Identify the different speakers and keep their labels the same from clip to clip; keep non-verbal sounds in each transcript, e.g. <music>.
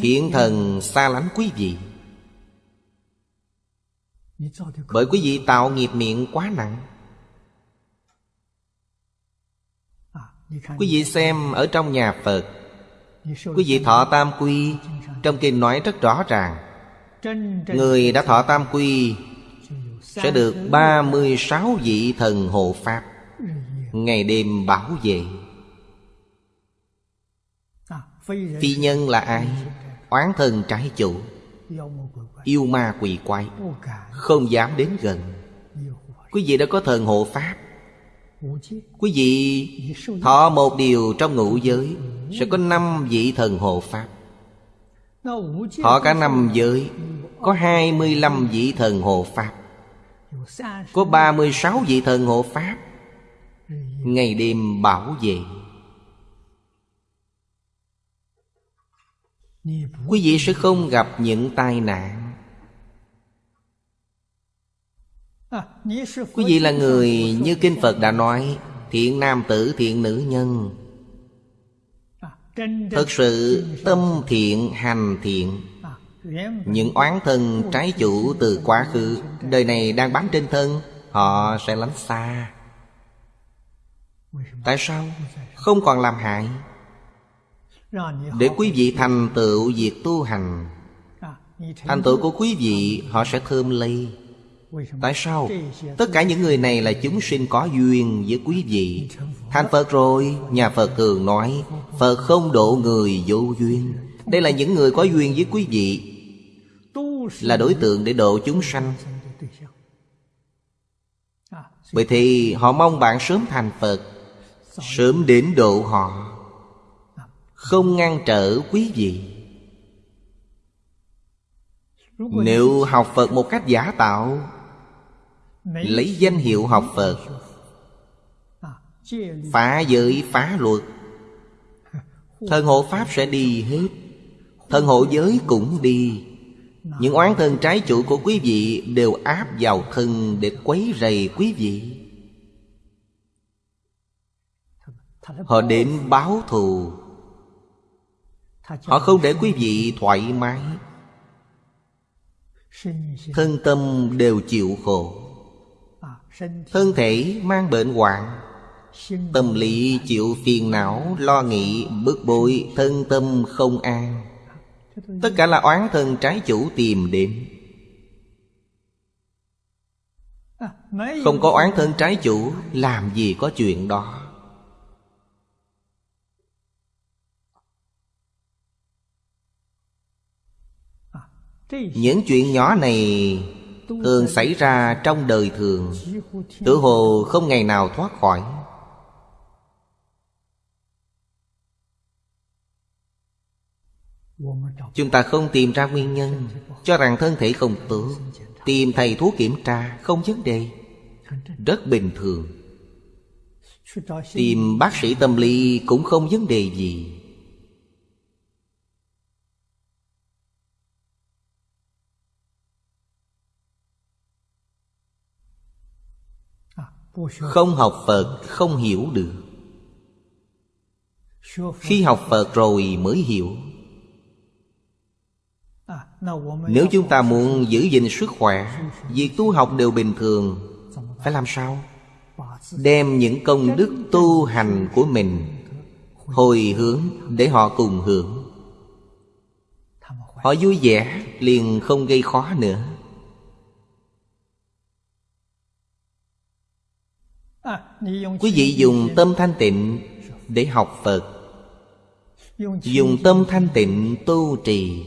Speaker 1: Thiện thần xa lánh quý vị. Bởi quý vị tạo nghiệp miệng quá nặng. Quý vị xem ở trong nhà Phật. Quý vị thọ tam quy Trong kinh nói rất rõ ràng. Người đã thọ tam quy Sẽ được 36 vị thần hộ Pháp. Ngày đêm bảo vệ Phi nhân là ai? Oán thần trái chủ. Yêu ma quỷ quái. Không dám đến gần. Quý vị đã có thần hộ Pháp. Quý vị thọ một điều trong ngũ giới Sẽ có năm vị thần hộ Pháp. Thọ cả năm giới Có hai mươi lăm vị thần hộ Pháp. Có ba mươi sáu vị thần hộ Pháp. Ngày đêm bảo vệ Quý vị sẽ không gặp những tai nạn. Quý vị là người như Kinh Phật đã nói, Thiện nam tử, thiện nữ nhân. Thật sự, tâm thiện, hành thiện. Những oán thân trái chủ từ quá khứ, Đời này đang bám trên thân, Họ sẽ lánh xa. Tại sao? Không còn làm hại. Để quý vị thành tựu việc tu hành. Thành tựu của quý vị họ sẽ thơm lây. Tại sao? Tất cả những người này là chúng sinh có duyên với quý vị. Thành Phật rồi Nhà Phật thường nói Phật không độ người vô duyên. Đây là những người có duyên với quý vị Là đối tượng để độ chúng sanh. Vậy thì họ mong bạn sớm thành Phật Sớm đến độ họ không ngăn trở quý vị. Nếu học Phật một cách giả tạo, Lấy danh hiệu học Phật, Phá giới, phá luật, thân hộ Pháp sẽ đi hết, thân hộ giới cũng đi. Những oán thân trái chủ của quý vị Đều áp vào thân để quấy rầy quý vị. Họ đến báo thù. Họ không để quý vị thoải mái. Thân tâm đều chịu khổ. Thân thể mang bệnh hoạn. Tâm lý chịu phiền não, lo nghĩ, bức bối, thân tâm không an. Tất cả là oán thân trái chủ tìm đến. Không có oán thân trái chủ Làm gì có chuyện đó Những chuyện nhỏ này Thường xảy ra trong đời thường. Tự hồ không ngày nào thoát khỏi. Chúng ta không tìm ra nguyên nhân Cho rằng thân thể không tốt. Tìm thầy thuốc kiểm tra, Không vấn đề. Rất bình thường. Tìm bác sĩ tâm lý Cũng không vấn đề gì. Không học Phật, không hiểu được. Khi học Phật rồi mới hiểu. Nếu chúng ta muốn giữ gìn sức khỏe, Việc tu học đều bình thường, Phải làm sao? Đem những công đức tu hành của mình Hồi hướng để họ cùng hưởng. Họ vui vẻ, liền không gây khó nữa. Quý vị dùng tâm thanh tịnh để học Phật. Dùng tâm thanh tịnh tu trì.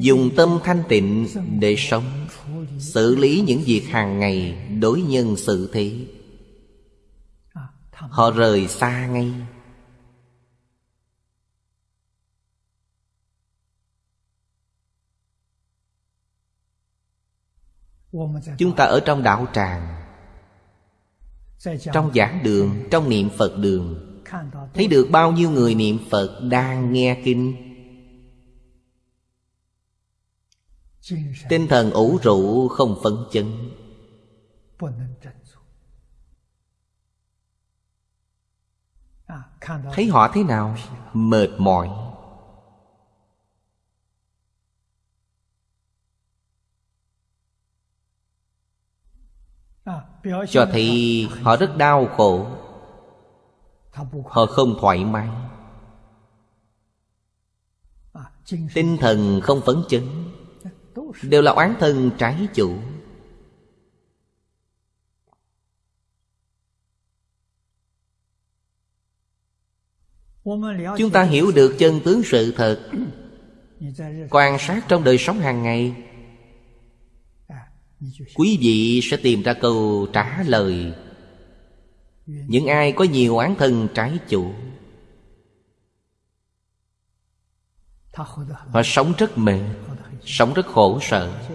Speaker 1: Dùng tâm thanh tịnh để sống Xử lý những việc hàng ngày đối nhân xử thế. Họ rời xa ngay. Chúng ta ở trong đạo tràng Trong giảng đường, trong niệm Phật đường. Thấy được bao nhiêu người niệm Phật đang nghe kinh? Tinh thần ủ rũ không phấn chấn. Thấy họ thế nào? Mệt mỏi Cho thấy họ rất đau khổ. Họ không thoải mái. Tinh thần không phấn chấn. Đều là oán thân trái chủ. Chúng ta hiểu được chân tướng sự thật. Quan sát trong đời sống hàng ngày Quý vị sẽ tìm ra câu trả lời. Những ai có nhiều oán thân trái chủ Họ sống rất mệt Sống rất khổ sở.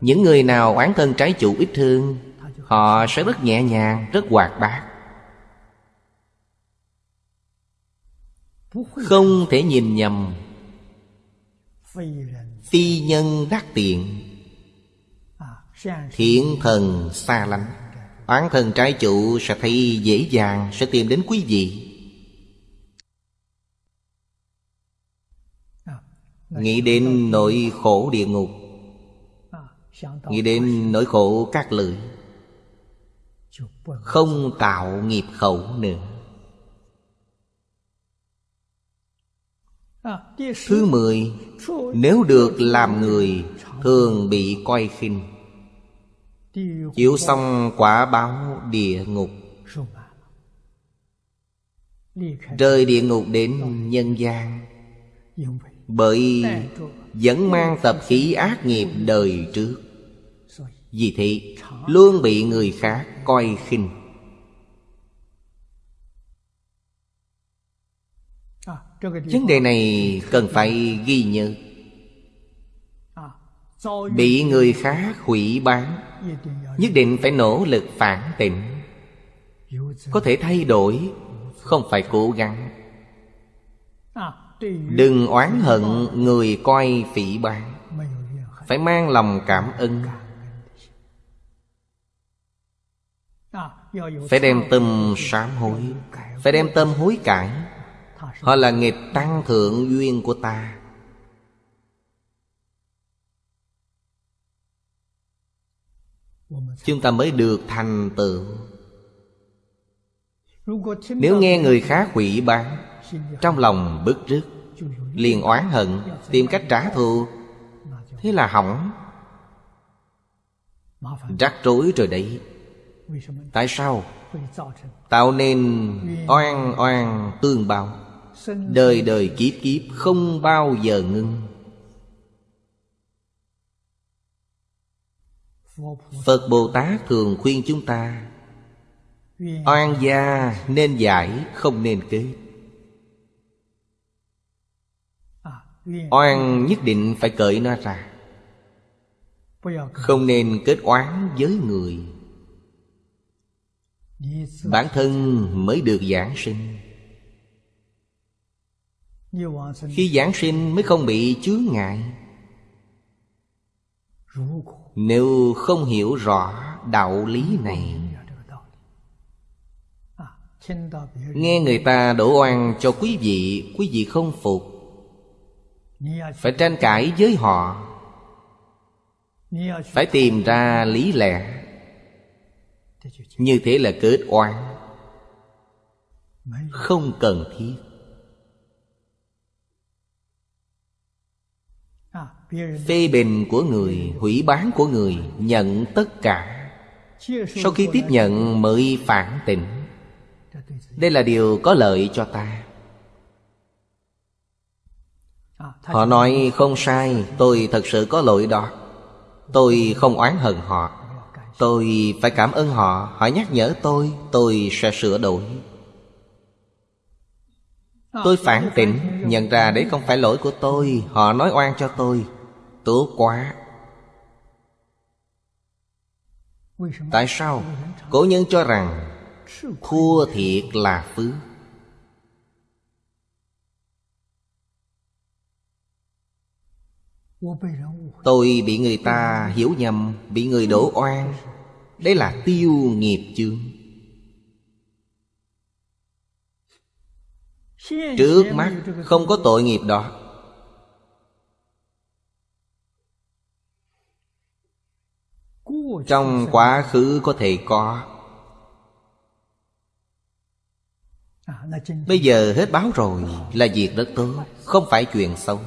Speaker 1: Những người nào oán thân trái chủ ít thương Họ sẽ rất nhẹ nhàng, rất hoạt bát. Không thể nhìn nhầm. Phi nhân đắc tiện Thiện thần xa lánh, Oán thần trái chủ sẽ thấy dễ dàng, Sẽ tìm đến quý vị. Nghĩ đến nỗi khổ địa ngục, Nghĩ đến nỗi khổ các lưỡi, Không tạo nghiệp khẩu nữa. Thứ mười, Nếu được làm người, Thường bị coi khinh. Chịu xong quả báo địa ngục. Rơi địa ngục đến nhân gian. Bởi vẫn mang tập khí ác nghiệp đời trước. Vì thế luôn bị người khác coi khinh. Vấn đề này cần phải ghi nhớ Bị người khác hủy bán, Nhất định phải nỗ lực phản tỉnh. Có thể thay đổi, Không phải cố gắng. Đừng oán hận người coi phỉ bán, Phải mang lòng cảm ơn. Phải đem tâm sám hối, Phải đem tâm hối cải. Họ là nghiệp tăng thượng duyên của ta. Chúng ta mới được thành tựu. Nếu nghe người khác hủy bán, Trong lòng bức rứt, liền oán hận, Tìm cách trả thù, Thế là hỏng. Rắc rối rồi đấy. Tại sao? Tạo nên oan oan tương bao. Đời đời kiếp kiếp không bao giờ ngưng. Phật Bồ Tát thường khuyên chúng ta, Oan gia nên giải, không nên kết Oan nhất định phải cởi nó ra. Không nên kết oán với người. Bản thân mới được giảng sinh. Khi giảng sinh mới không bị chướng ngại. Nếu không hiểu rõ đạo lý này, Nghe người ta đổ oan cho quý vị Quý vị không phục. Phải tranh cãi với họ. Phải tìm ra lý lẽ. Như thế là kết oan. Không cần thiết. Phê bình của người, Hủy bán của người, Nhận tất cả. Sau khi tiếp nhận, mới phản tỉnh. Đây là điều có lợi cho ta. Họ nói, không sai, Tôi thật sự có lỗi đó. Tôi không oán hận họ. Tôi phải cảm ơn họ. Họ nhắc nhở tôi Tôi sẽ sửa đổi. Tôi phản tỉnh, Nhận ra đấy không phải lỗi của tôi. Họ nói oan cho tôi. Tốt quá. Tại sao? Cổ nhân cho rằng Thua thiệt là phước Tôi bị người ta hiểu nhầm, Bị người đổ oan. Đấy là tiêu nghiệp chương Trước mắt không có tội nghiệp đó. Trong quá khứ có thể có. Bây giờ hết báo rồi Là việc rất tốt Không phải chuyện xấu.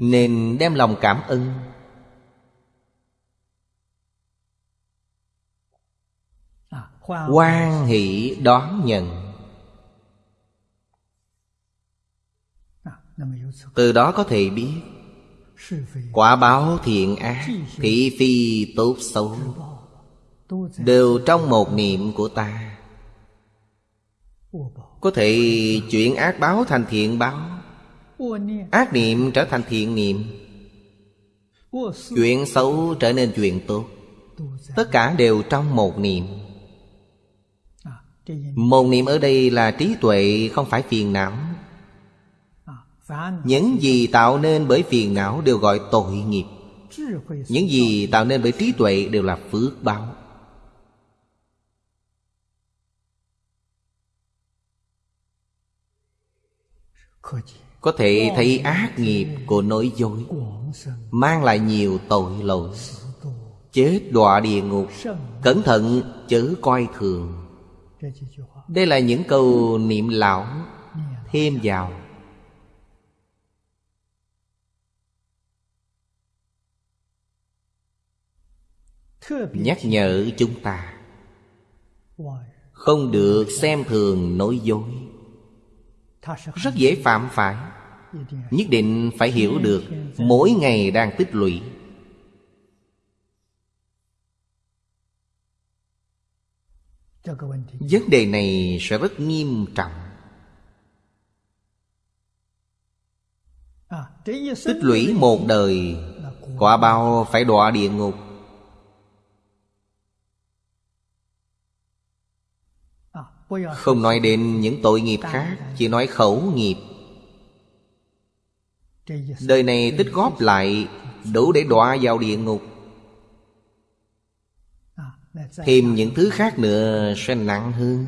Speaker 1: Nên đem lòng cảm ơn. Quan hỷ đón nhận. Từ đó có thể biết Quả báo thiện ác Thị phi tốt xấu Đều trong một niệm của ta. Có thể chuyển ác báo thành thiện báo. Ác niệm trở thành thiện niệm. Chuyện xấu trở nên chuyện tốt. Tất cả đều trong một niệm. Một niệm ở đây là trí tuệ không phải phiền não những gì tạo nên bởi phiền não đều gọi tội nghiệp. Những gì tạo nên bởi trí tuệ đều là phước báo. Có thể thấy ác nghiệp của nói dối, Mang lại nhiều tội lỗi. Chết đọa địa ngục, Cẩn thận chớ coi thường. Đây là những câu niệm lão Thêm vào. Nhắc nhở chúng ta. Không được xem thường nói dối. Rất dễ phạm phải. Nhất định phải hiểu được mỗi ngày đang tích lũy. Vấn đề này sẽ rất nghiêm trọng. Tích lũy một đời, quả bao phải đọa địa ngục. Không nói đến những tội nghiệp khác Chỉ nói khẩu nghiệp. Đời này tích góp lại Đủ để đọa vào địa ngục. Thêm những thứ khác nữa sẽ nặng hơn.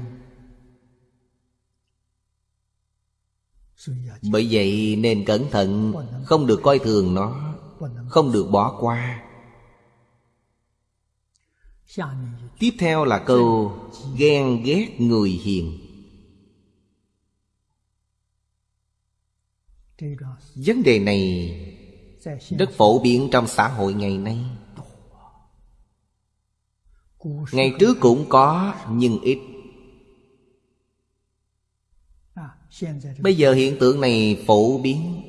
Speaker 1: Bởi vậy nên cẩn thận Không được coi thường nó Không được bỏ qua Tiếp theo là câu Ghen ghét người hiền. Vấn đề này Rất phổ biến trong xã hội ngày nay. Ngày trước cũng có, nhưng ít. Bây giờ hiện tượng này phổ biến.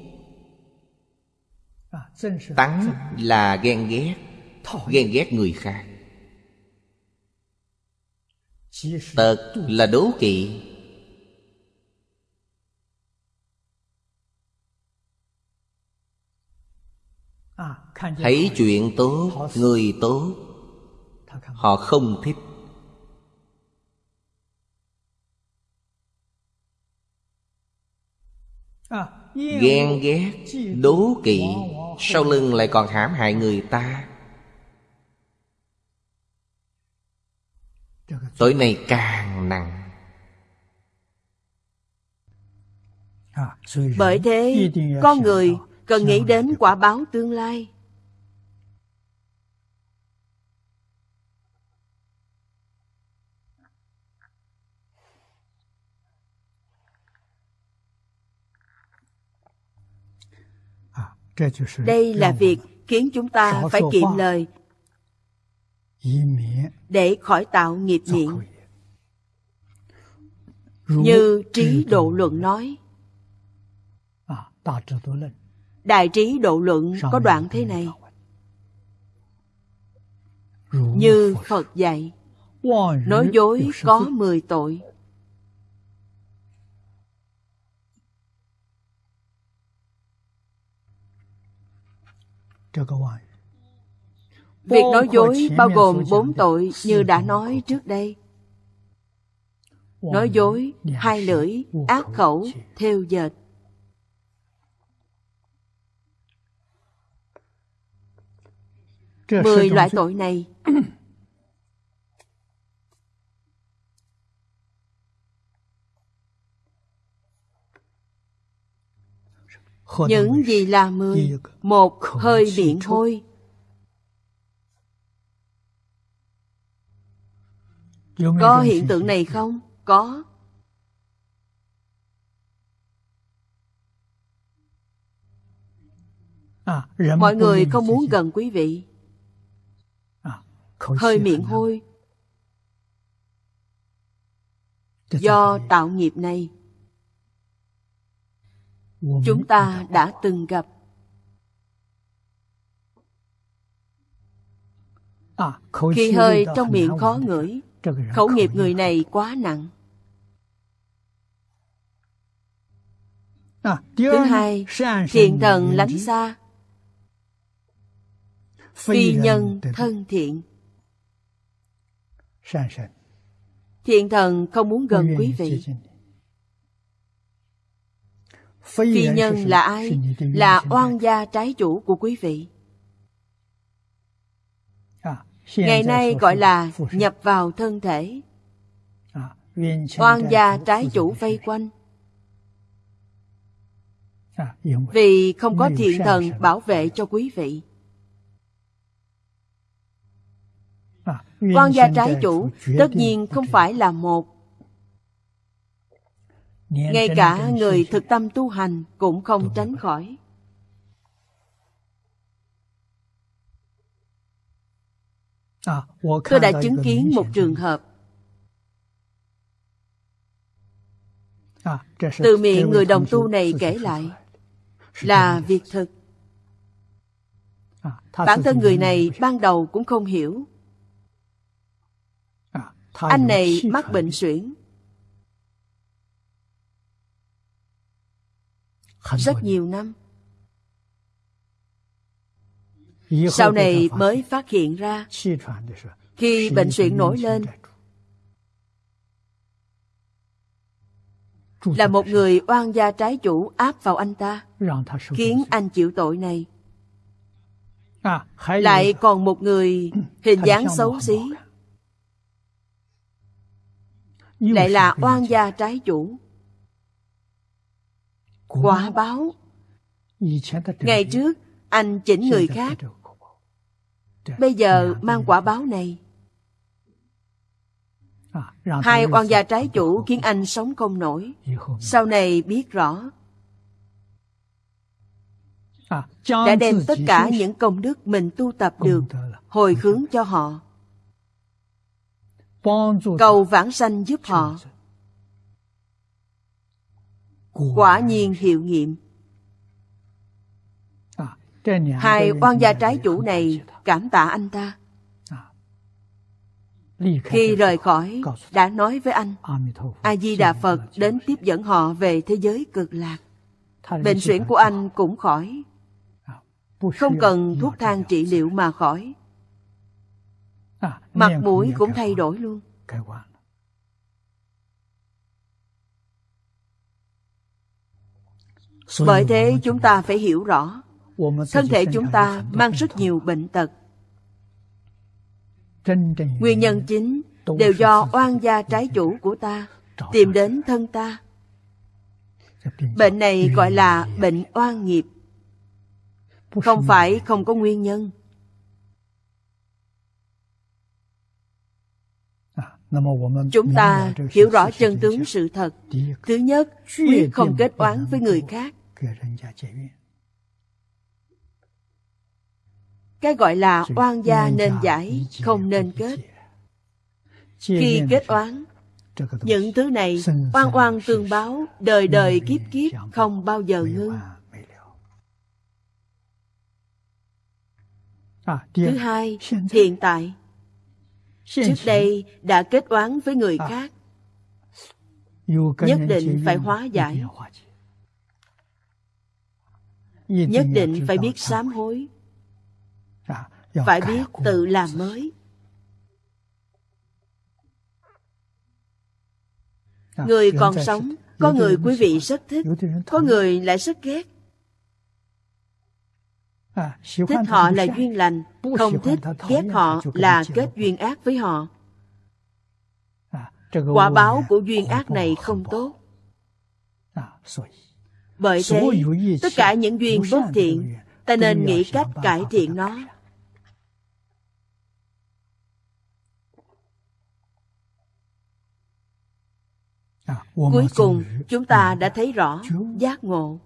Speaker 1: Tắng là ghen ghét Ghen ghét người khác. Tật là đố kỵ. Thấy chuyện tốt, người tốt. Họ không thích. Ghen ghét, đố kỵ. Sau lưng lại còn hãm hại người ta Tội này càng nặng.
Speaker 2: Bởi thế, con người cần nghĩ đến quả báo tương lai. Đây là việc khiến chúng ta phải kiệm lời để khỏi tạo nghiệp miệng. như trí độ luận nói. Đại trí độ luận có đoạn thế này. như phật dạy nói dối có mười tội Việc nói dối bao gồm bốn tội như đã nói trước đây. Nói dối, hai lưỡi, ác khẩu, theo dệt. Mười loại tội này Những gì là mười? Một hơi miệng hôi. Có hiện tượng này không? Có. À, Mọi người không muốn gần quý vị. À, hơi miệng hôi. Do tạo nghiệp này, chúng ta đã từng gặp. À, Khi hơi trong miệng khó ngửi, khẩu nghiệp người này quá nặng. Thứ hai, thiện thần lánh xa, phi nhân thân thiện. Thiện thần không muốn gần quý vị. Phi nhân là ai? Là oan gia trái chủ của quý vị. Ngày nay gọi là nhập vào thân thể. Oan gia trái chủ vây quanh. Vì không có thiện thần bảo vệ cho quý vị. Quan gia trái chủ tất nhiên không phải là một. Ngay cả người thực tâm tu hành cũng không tránh khỏi. Tôi đã chứng kiến một trường hợp. À, từ miệng người đồng tu này kể lại là việc thực. À, bản thân người này ban đầu cũng không hiểu. Anh này mắc bệnh suyễn. Rất nhiều năm sau này mới phát hiện ra khi bệnh suyễn nổi lên là một người oan gia trái chủ áp vào anh ta khiến anh chịu tội này。lại còn một người <clears throat> hình dáng xấu xí。lại là oan gia trái chủ。quả báo。ngày trước anh chỉnh người khác bây giờ mang quả báo này. À, hai oan gia trái chủ khiến anh sống không nổi. Sau này biết rõ. À, đã đem tất cả những công đức mình tu tập được hồi hướng cho họ. Cầu vãng sanh giúp họ. Quả nhiên hiệu nghiệm. À, hai oan gia trái chủ này cảm tạ anh ta. À, khi rời khỏi đã nói với anh a di đà phật đến tiếp dẫn họ về thế giới cực lạc. Bệnh suyễn của anh cũng khỏi. À, không cần thuốc thang trị liệu mà khỏi. Mặt mũi cũng thay đổi luôn. bởi thế chúng ta phải hiểu rõ thân thể chúng ta mang rất nhiều bệnh tật. Nguyên nhân chính đều do oan gia trái chủ của ta tìm đến thân ta. Bệnh này gọi là bệnh oan nghiệp. Không phải không có nguyên nhân. Chúng ta hiểu rõ chân tướng sự thật. Thứ nhất quyết không kết oán với người khác cái gọi là oan gia nên giải không nên kết. Khi kết oán những thứ này oan oan tương báo đời đời kiếp kiếp không bao giờ ngưng. thứ hai hiện tại. Trước đây đã kết oán với người à. khác. Nhất định phải hóa giải. Nhất định phải biết sám hối phải biết tự làm mới. Dạ, người còn sống có người quý vị rất thích có người lại rất ghét. À, thích họ là duyên lành không thích ghét họ là kết duyên ác với họ. À, quả báo của duyên ác này không tốt. À, Bởi thế, tất cả những duyên bất thiện, ta nên nghĩ cách cải thiện nó. Cuối cùng, chúng ta đã thấy rõ giác ngộ.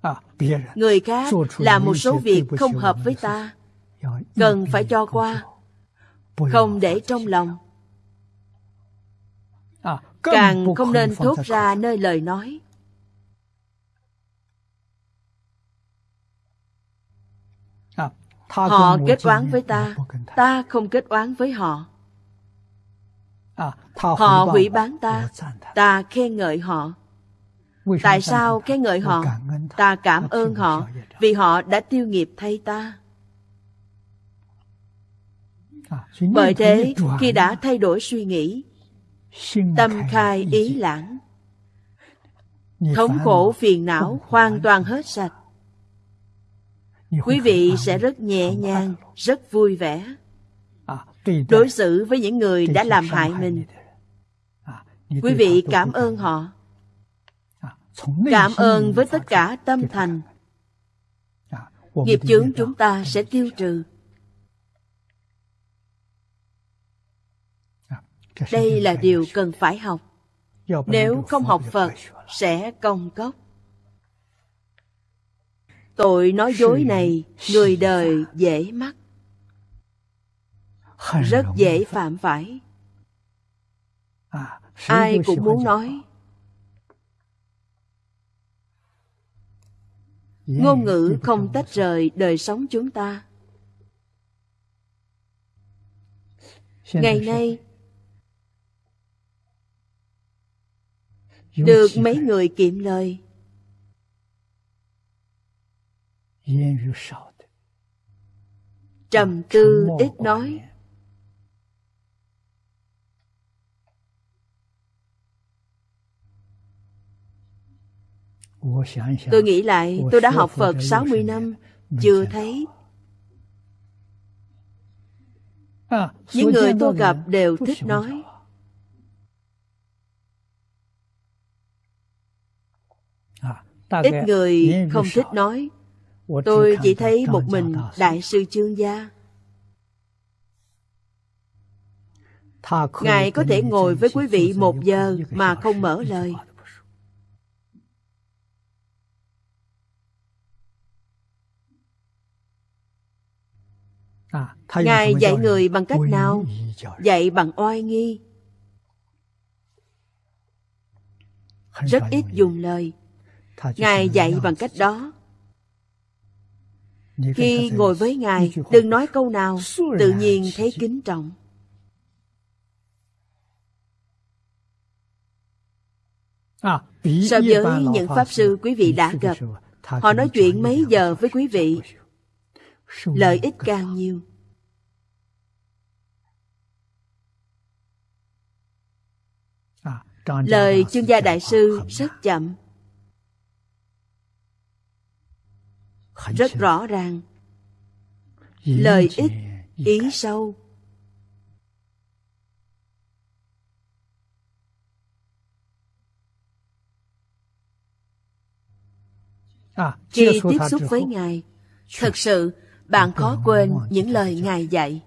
Speaker 3: À,
Speaker 2: Người khác làm một số việc không hợp với ta, cần phải cho qua, không để trong lòng.
Speaker 3: À,
Speaker 2: Càng không nên thốt ra nơi lời nói.
Speaker 3: À,
Speaker 2: Họ kết oán với ta, ta không kết oán với họ.
Speaker 3: À,
Speaker 2: Họ hủy bán ta, ta khen ngợi họ. Tại sao khen ngợi họ? Ta cảm ơn họ vì họ đã tiêu nghiệp thay ta.
Speaker 3: À,
Speaker 2: Bởi thế, khi đã thay đổi suy nghĩ, tâm khai ý lãng, thống khổ phiền não hoàn toàn hết sạch. Quý vị sẽ rất nhẹ nhàng, rất vui vẻ.
Speaker 3: À,
Speaker 2: Đối xử với những người đã làm hại mình,
Speaker 3: à,
Speaker 2: quý vị cảm ơn họ. Cảm ơn với tất cả tâm thành. Nghiệp chướng chúng ta sẽ tiêu trừ. Đây là điều cần phải học. Nếu không học Phật, sẽ công cốc. Tội nói dối này, người đời dễ mắc. Rất dễ phạm phải. Ai cũng muốn nói. Ngôn ngữ không tách rời đời sống chúng ta. Ngày nay, được mấy người kiệm lời. Trầm tư ít nói. Tôi nghĩ lại, tôi đã học Phật 60 năm, chưa thấy. Những người tôi gặp đều thích nói. Ít người không thích nói. Tôi chỉ thấy một mình Đại sư Chương Gia. Ngài có thể ngồi với quý vị một giờ mà không mở lời. Ngài dạy người bằng cách nào? Dạy bằng oai nghi. Rất ít dùng lời. Ngài dạy bằng cách đó. Khi ngồi với Ngài, đừng nói câu nào, tự nhiên thấy kính trọng. So với những Pháp Sư quý vị đã gặp, họ nói chuyện mấy giờ với quý vị, lợi ích càng nhiều. Lời chương gia đại sư rất chậm, rất rõ ràng, lời ít, ý sâu. Khi tiếp xúc với Ngài, thật sự bạn khó quên những lời Ngài dạy.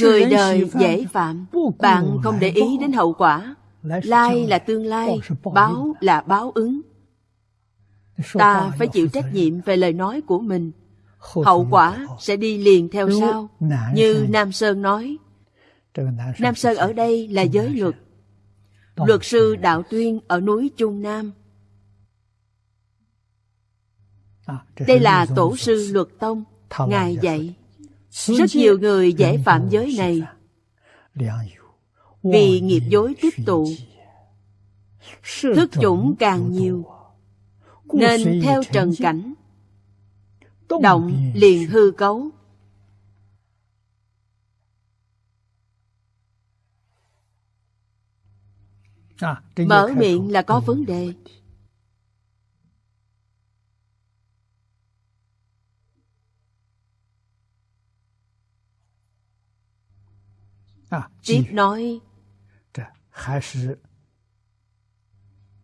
Speaker 2: Người đời dễ phạm, bạn không để ý đến hậu quả. Lai là tương lai, báo là báo ứng. Ta phải chịu trách nhiệm về lời nói của mình. Hậu quả sẽ đi liền theo sau. Như Nam Sơn nói, Nam Sơn ở đây là giới luật. Luật sư Đạo Tuyên ở núi Trung Nam. Đây là tổ sư luật tông, Ngài dạy. Rất nhiều người dễ phạm giới này vì nghiệp dối tích tụ. Thức chủng càng nhiều, nên theo trần cảnh, động liền hư cấu. mở miệng là có vấn đề. Tiếp nói.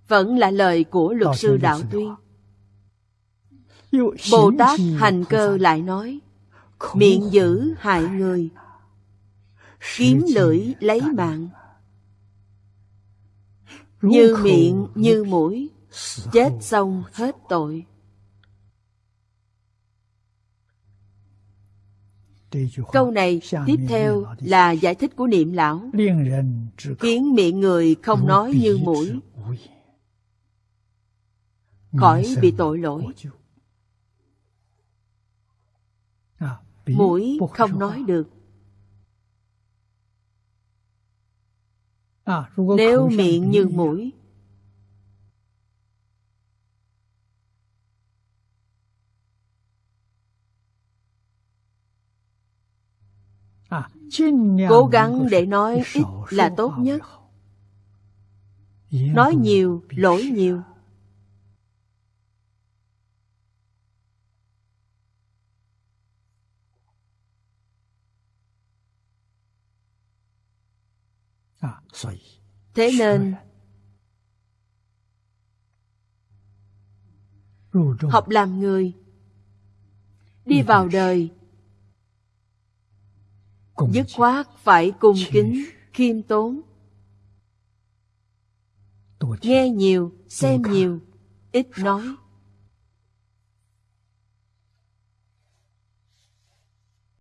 Speaker 2: Vẫn là lời của luật sư đạo tuyên. bồ tát hành cơ lại nói miệng giữ hại người kiếm lưỡi lấy mạng như miệng như mũi. chết xong hết tội. Câu này tiếp theo là giải thích của niệm lão. Khiến miệng người không nói như mũi. khỏi bị tội lỗi. Mũi không nói được. Nếu miệng như mũi. Cố gắng để nói ít là tốt nhất. Nói nhiều, lỗi nhiều. thế nên học làm người đi vào đời. Dứt khoát phải cung kính khiêm tốn. Nghe nhiều xem nhiều ít nói.